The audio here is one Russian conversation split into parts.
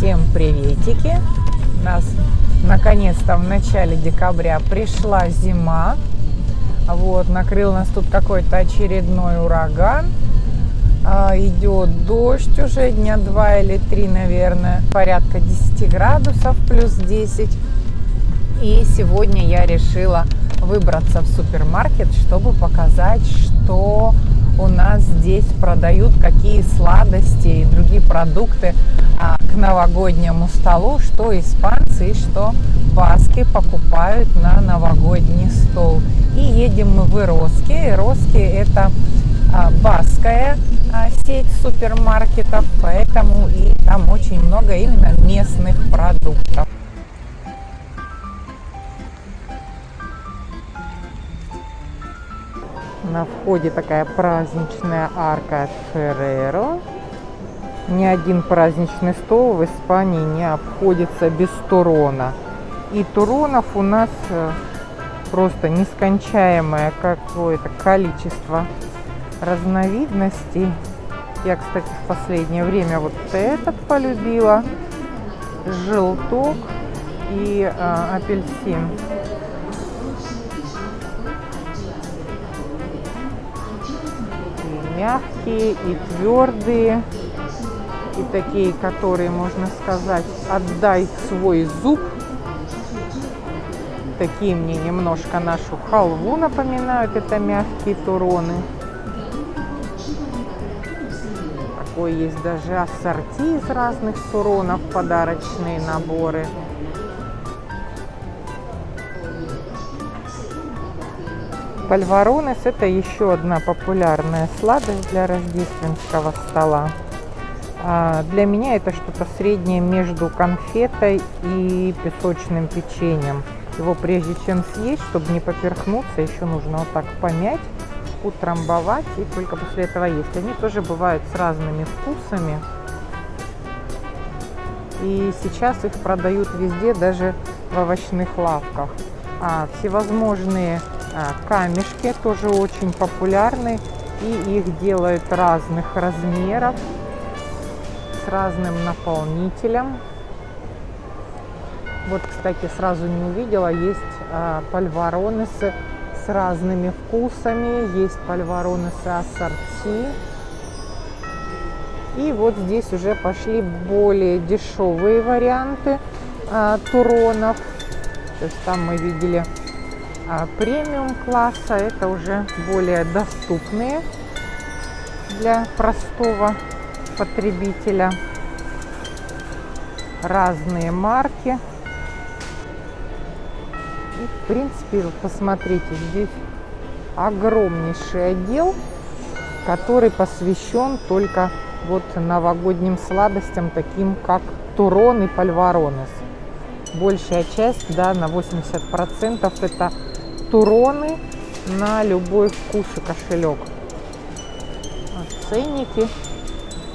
Всем приветики! У нас наконец-то в начале декабря пришла зима. Вот, накрыл нас тут какой-то очередной ураган. А, идет дождь уже дня два или три, наверное. Порядка 10 градусов, плюс 10. И сегодня я решила выбраться в супермаркет, чтобы показать, что у нас здесь продают, какие сладости и другие продукты а, к новогоднему столу, что испанцы и что баски покупают на новогодний стол. И едем мы в Ироски. Ироски это а, баская а, сеть супермаркетов, поэтому и там очень много именно местных продуктов. На входе такая праздничная арка от Ферреро. Ни один праздничный стол в Испании не обходится без турона. И туронов у нас э, просто нескончаемое какое-то количество разновидностей. Я, кстати, в последнее время вот этот полюбила. Желток и э, апельсин. Мягкие и твердые, и такие, которые, можно сказать, отдай свой зуб. Такие мне немножко нашу халву напоминают, это мягкие туроны. Такой есть даже ассорти из разных туронов, подарочные наборы. Пальваронес это еще одна популярная сладость для рождественского стола. А для меня это что-то среднее между конфетой и песочным печеньем. Его прежде чем съесть, чтобы не поперхнуться, еще нужно вот так помять, утрамбовать и только после этого есть. Они тоже бывают с разными вкусами. И сейчас их продают везде, даже в овощных лавках. А, всевозможные камешки тоже очень популярны и их делают разных размеров с разным наполнителем. Вот кстати сразу не увидела есть а, с разными вкусами есть пальваронесы ассорти. И вот здесь уже пошли более дешевые варианты а, туронов. То есть там мы видели а премиум класса это уже более доступные для простого потребителя. Разные марки. И в принципе посмотрите здесь огромнейший отдел который посвящен только вот новогодним сладостям таким как турон и пальваронес. Большая часть да на 80 процентов это туроны на любой вкус и кошелек. Ценники.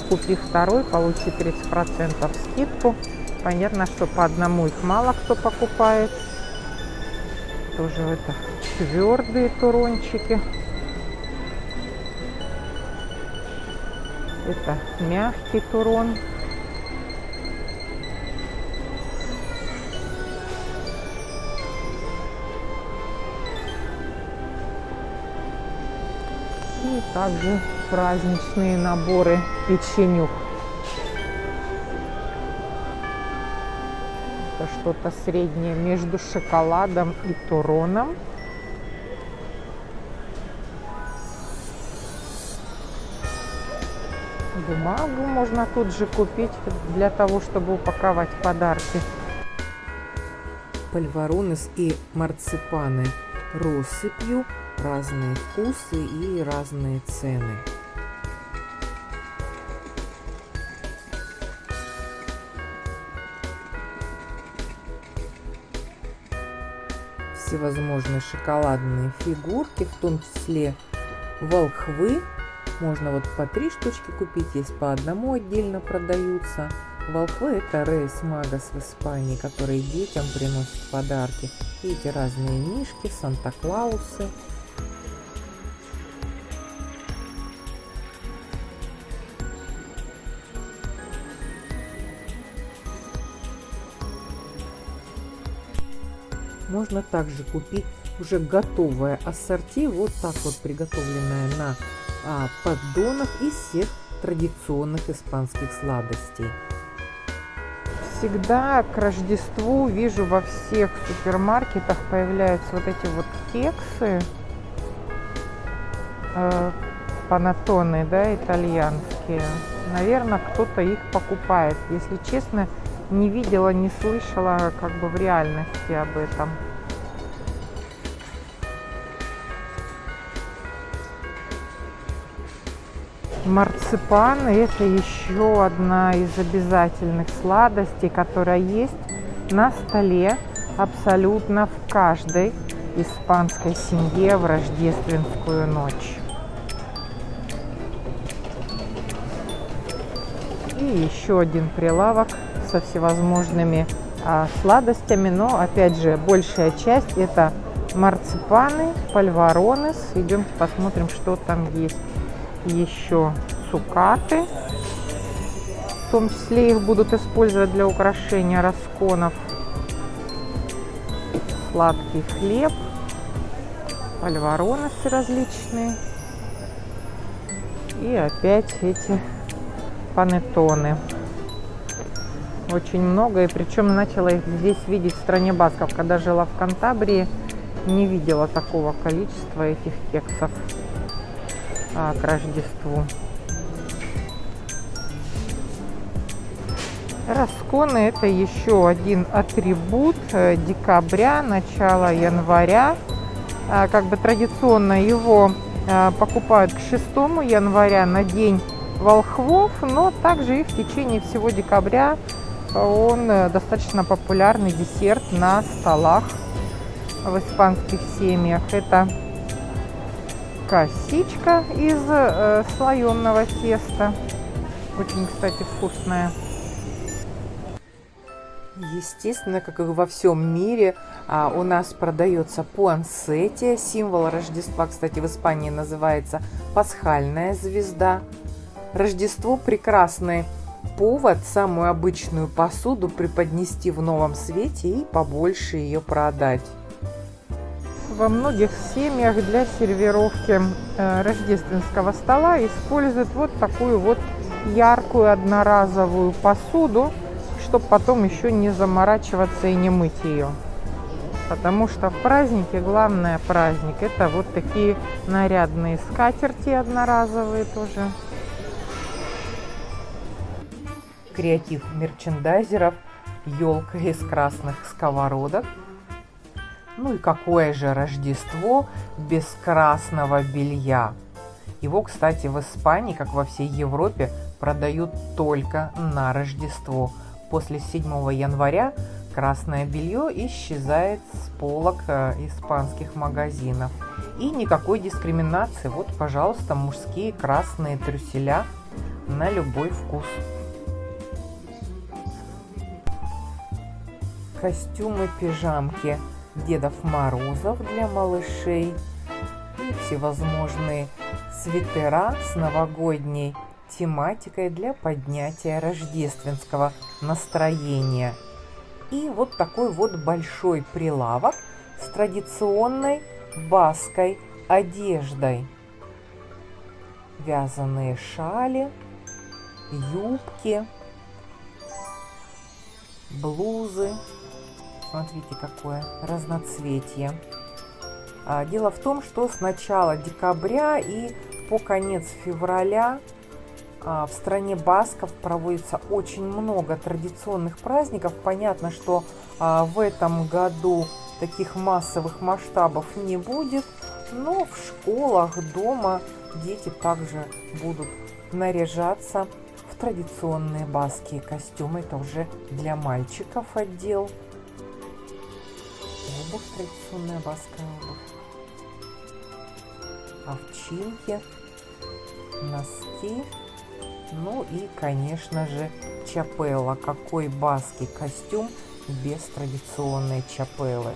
Купи второй, получи 30% скидку. Понятно, что по одному их мало кто покупает. Тоже это твердые турончики. Это мягкий турон. Также праздничные наборы печенюх. Это что-то среднее между шоколадом и туроном. Бумагу можно тут же купить для того, чтобы упаковать подарки. Пальваронес и марципаны россыпью разные вкусы и разные цены. Всевозможные шоколадные фигурки, в том числе волхвы. Можно вот по три штучки купить, есть по одному отдельно продаются. Волхвы это Рейс Магас в Испании, которые детям приносят подарки. И эти разные мишки, Санта-Клаусы. Можно также купить уже готовое ассорти, вот так вот приготовленное на а, поддонах из всех традиционных испанских сладостей. Всегда к Рождеству вижу во всех супермаркетах появляются вот эти вот кексы э, панатоны, да, итальянские. Наверное, кто-то их покупает. Если честно, не видела, не слышала как бы в реальности об этом. Марципан – это еще одна из обязательных сладостей, которая есть на столе абсолютно в каждой испанской семье в рождественскую ночь. И еще один прилавок со всевозможными а, сладостями, но опять же большая часть это марципаны, пальваронес. Идем посмотрим, что там есть еще цукаты. В том числе их будут использовать для украшения расконов. Сладкий хлеб, пальвароносы различные. И опять эти панеттоны. Очень много, и причем начала их здесь видеть в стране Басков. Когда жила в Кантабрии, не видела такого количества этих кексов а, к Рождеству. Расконы это еще один атрибут э, декабря, начала января. А, как бы традиционно его а, покупают к 6 января на день волхвов, но также и в течение всего декабря он э, достаточно популярный десерт на столах в испанских семьях. Это косичка из э, слоеного теста. Очень, кстати, вкусная. Естественно, как и во всем мире, а, у нас продается пуансетия. Символ Рождества, кстати, в Испании называется пасхальная звезда. Рождество – прекрасный повод самую обычную посуду преподнести в новом свете и побольше ее продать. Во многих семьях для сервировки э, рождественского стола используют вот такую вот яркую одноразовую посуду, чтобы потом еще не заморачиваться и не мыть ее. Потому что в празднике главное праздник это вот такие нарядные скатерти одноразовые тоже. креатив мерчендайзеров, елка из красных сковородок. Ну и какое же Рождество без красного белья? Его, кстати, в Испании, как во всей Европе, продают только на Рождество. После 7 января красное белье исчезает с полок э, испанских магазинов. И никакой дискриминации. Вот, пожалуйста, мужские красные трюселя на любой вкус. костюмы, пижамки Дедов Морозов для малышей и всевозможные свитера с новогодней тематикой для поднятия рождественского настроения. И вот такой вот большой прилавок с традиционной баской одеждой. Вязаные шали, юбки, блузы, Смотрите, какое разноцветие. А, дело в том, что с начала декабря и по конец февраля а, в стране Басков проводится очень много традиционных праздников. Понятно, что а, в этом году таких массовых масштабов не будет, но в школах, дома дети также будут наряжаться в традиционные баские костюмы. Это уже для мальчиков отдел обувь, традиционная баская. Овчинки, носки, ну и, конечно же, чапелла. Какой баский костюм без традиционной чапеллы.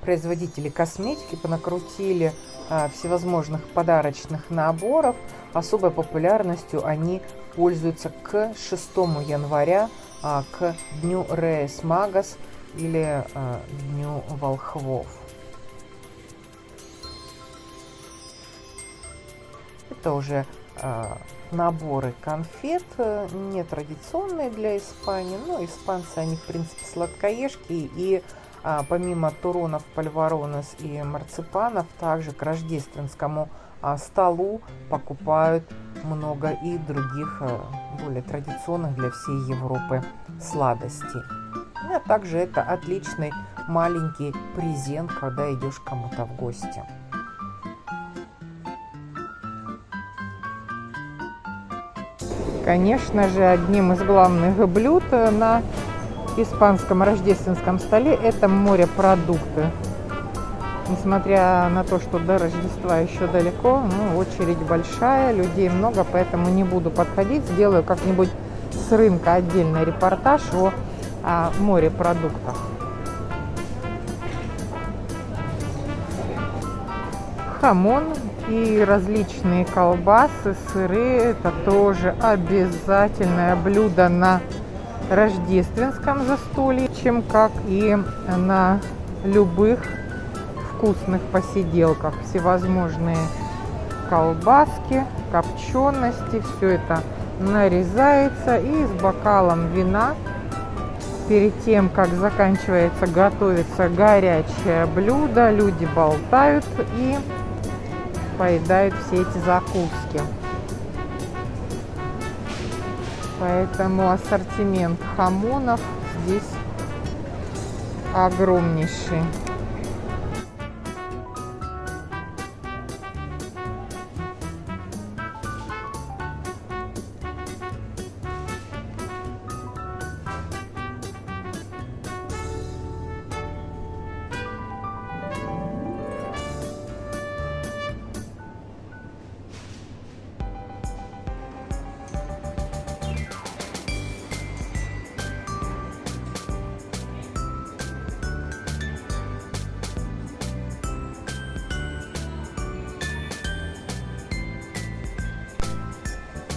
Производители косметики понакрутили а, всевозможных подарочных наборов. Особой популярностью они пользуются к 6 января а, к Дню Рейс Магас или а, Дню Волхвов. Это уже а, наборы конфет, э, не традиционные для Испании, но испанцы, они в принципе сладкоежки и а, помимо туронов, пальваронес и марципанов, также к рождественскому столу покупают много и других а, более традиционных для всей Европы сладостей. Ну, а также это отличный маленький презент, когда идешь кому-то в гости. Конечно же, одним из главных блюд на испанском рождественском столе это морепродукты. Несмотря на то, что до Рождества еще далеко, ну, очередь большая, людей много, поэтому не буду подходить. Сделаю как-нибудь с рынка отдельный репортаж о, о морепродуктах. Хамон и различные колбасы, сыры – это тоже обязательное блюдо на рождественском застолье, чем как и на любых вкусных посиделках. Всевозможные колбаски, копчености, все это нарезается и с бокалом вина перед тем, как заканчивается готовится горячее блюдо, люди болтают и поедают все эти закуски. Поэтому ассортимент хамонов здесь огромнейший.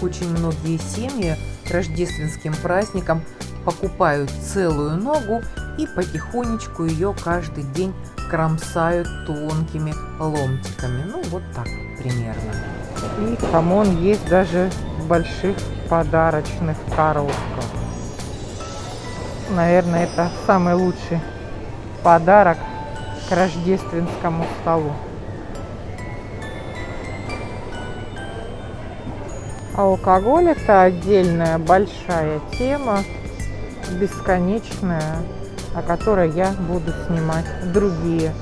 Очень многие семьи рождественским праздникам покупают целую ногу и потихонечку ее каждый день кромсают тонкими ломтиками. Ну, вот так примерно. И хамон есть даже в больших подарочных коробках. Наверное, это самый лучший подарок к рождественскому столу. Алкоголь это отдельная большая тема, бесконечная, о которой я буду снимать другие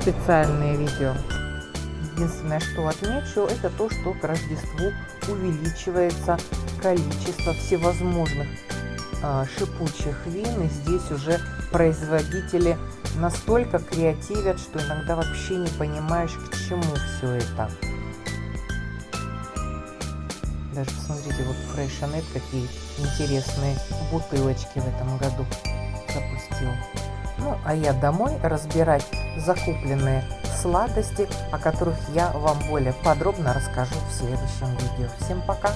специальные видео. Единственное, что отмечу, это то, что к Рождеству увеличивается количество всевозможных э, шипучих вин. И здесь уже производители настолько креативят, что иногда вообще не понимаешь, к чему все это. Даже посмотрите, вот Фрейшанет какие интересные бутылочки в этом году запустил. Ну, а я домой разбирать закупленные сладости, о которых я вам более подробно расскажу в следующем видео. Всем пока!